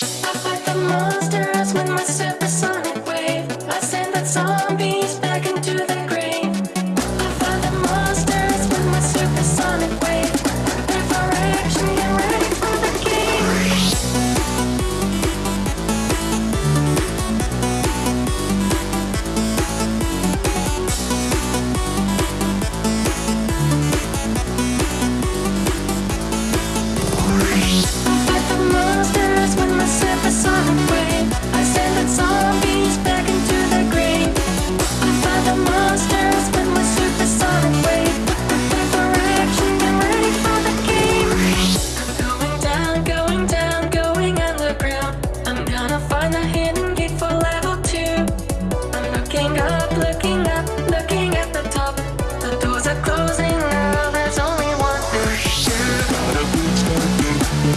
I fight the monster.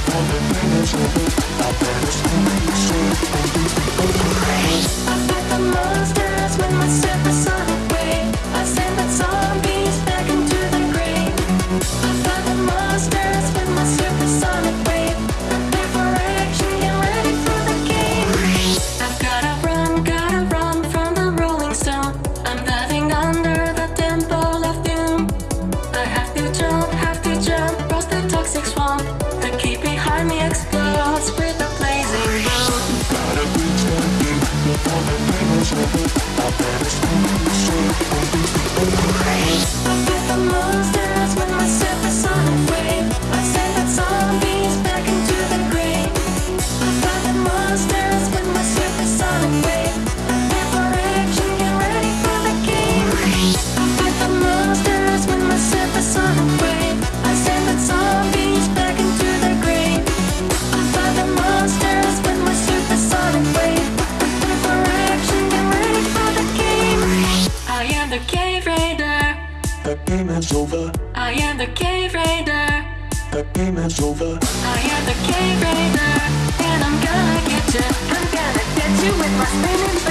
All the minutes of it, I better stay in the shade, baby, I've never seen you game is over. I am the cave raider. The game is over. I am the cave raider, and I'm gonna get you. I'm gonna get you with my spinning.